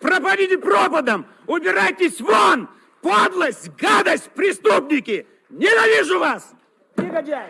Пропадите пропадом! Убирайтесь вон! Подлость, гадость, преступники! Ненавижу вас! Негодяй!